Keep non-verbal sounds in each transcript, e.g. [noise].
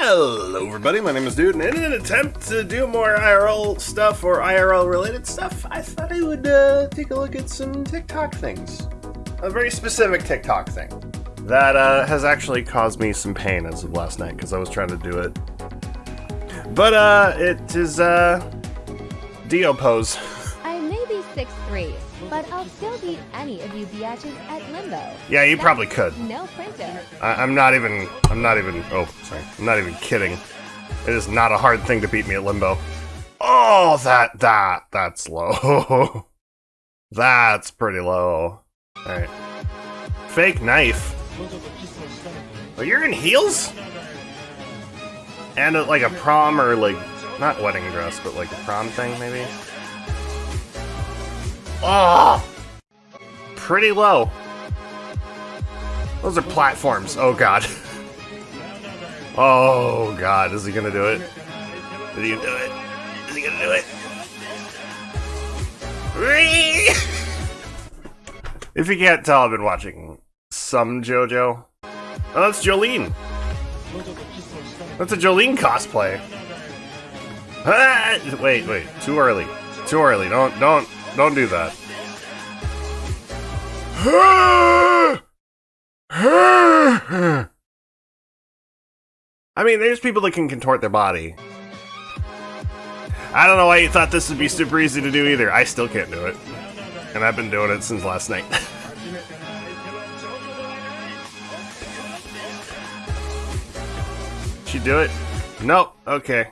Hello everybody, my name is Dude, and in an attempt to do more IRL stuff or IRL related stuff, I thought I would uh, take a look at some TikTok things. A very specific TikTok thing that uh, has actually caused me some pain as of last night because I was trying to do it. But uh, it is uh, Dio pose. I may be 6'3", but I'll still beat any of you biatches at Limbo. Yeah, you That's probably could. No printer. I, I'm not even. I'm not even. Oh, sorry. I'm not even kidding. It is not a hard thing to beat me at limbo. Oh, that that that's low. [laughs] that's pretty low. All right. Fake knife. Oh, you're in heels. And uh, like a prom or like not wedding dress, but like a prom thing maybe. Oh, pretty low. Those are platforms. Oh god. Oh god, is he gonna do it? Is he gonna do it? Is he gonna do it? If you can't tell, I've been watching some JoJo. Oh, that's Jolyne. That's a Jolyne cosplay. Ah, wait, wait, too early. Too early. Don't, don't, don't do that. I mean, there's people that can contort their body. I don't know why you thought this would be super easy to do either. I still can't do it. And I've been doing it since last night. [laughs] she do it? Nope. Okay.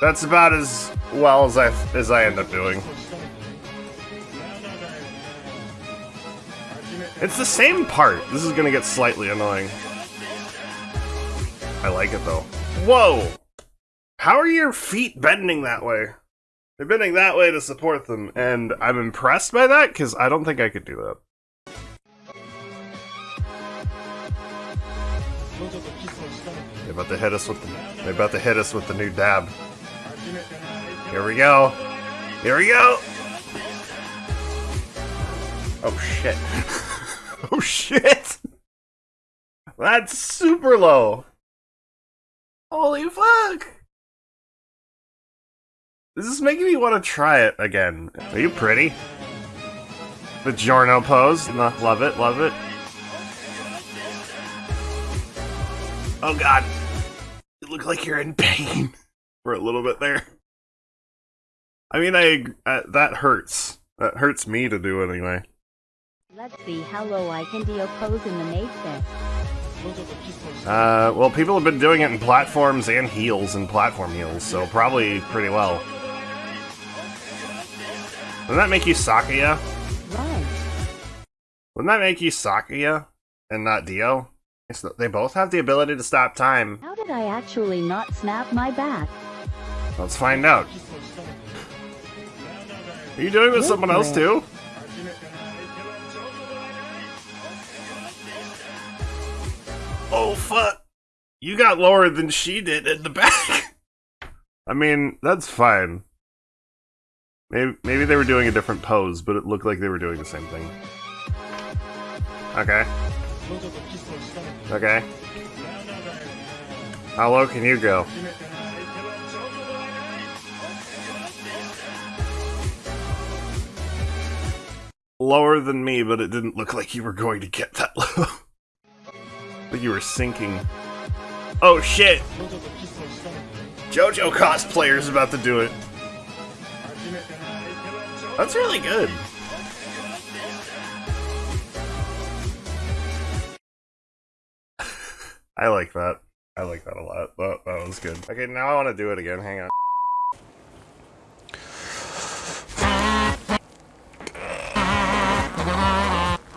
That's about as well as I as I end up doing. It's the same part. This is gonna get slightly annoying. I like it though. Whoa! How are your feet bending that way? They're bending that way to support them, and I'm impressed by that because I don't think I could do that. They're about to hit us with the. They're about to hit us with the new dab. Here we go. Here we go. Oh shit. [laughs] [laughs] oh shit. That's super low. Holy fuck! This is making me want to try it again. Are you pretty? The Giorno pose. Love it, love it. Oh god. You look like you're in pain [laughs] for a little bit there. I mean, I that hurts. That hurts me to do it anyway. Let's see how low I can Dio pose in the matrix. Uh, well, people have been doing it in platforms and heels and platform heels, so probably pretty well. Doesn't that make you Sakuya? Right. Wouldn't that make you Sakuya and not Dio? Yes, They both have the ability to stop time. How did I actually not snap my back? Let's find out. Are you doing it with someone else too? Oh fuck! You got lower than she did in the back. I mean, that's fine. Maybe maybe they were doing a different pose, but it looked like they were doing the same thing. Okay. Okay. How low can you go? Lower than me, but it didn't look like you were going to get that [laughs] low. Like you were sinking. Oh shit! JoJo cosplayer's about to do it. That's really good. [laughs] I like that. I like that a lot. That, that was good. Okay, now I want to do it again. Hang on.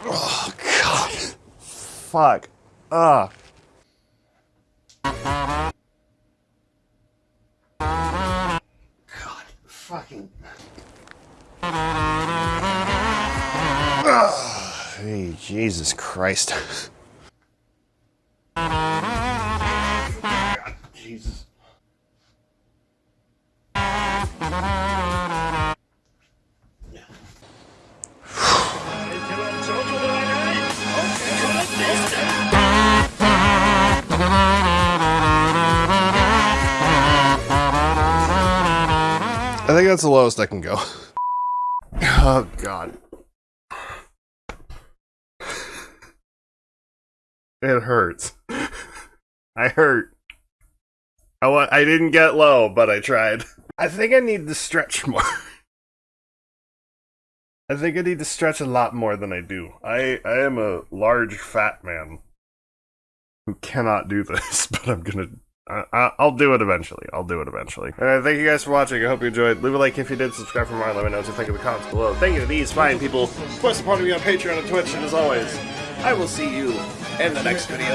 Oh, God. Fuck. Ugh. God. Fucking. Ugh. Hey, Jesus Christ. [laughs] God, Jesus. I think that's the lowest I can go. [laughs] oh god. It hurts. I hurt. I wa- I didn't get low, but I tried. I think I need to stretch more. [laughs] I think I need to stretch a lot more than I do. I I am a large fat man who cannot do this, [laughs] but I'm gonna. I, I- I'll do it eventually. I'll do it eventually. Alright, thank you guys for watching. I hope you enjoyed. Leave a like if you did. Subscribe for more. Let me know what you think in the comments below. Thank you to these fine people for supporting me on Patreon and Twitch. And as always, I will see you in the next video.